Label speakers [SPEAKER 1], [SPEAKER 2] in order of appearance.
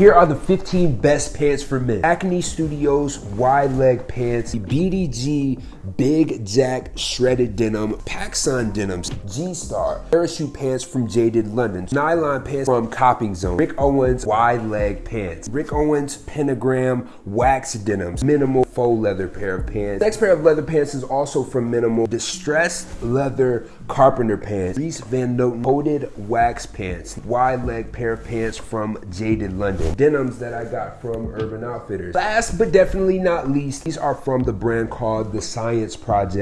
[SPEAKER 1] Here are the 15 best pants for men. Acne Studios wide leg pants, BDG Big Jack shredded denim, PacSun denims, G-Star, parachute pants from Jaded London, nylon pants from Copping Zone, Rick Owens wide leg pants, Rick Owens pentagram wax denims, minimal faux leather pair of pants. Next pair of leather pants is also from Minimal, distressed leather carpenter pants, Dries Van Noten coated wax pants, wide leg pair of pants from Jaded London, denims that I got from Urban Outfitters. Last but definitely not least, these are from the brand called The Science Project.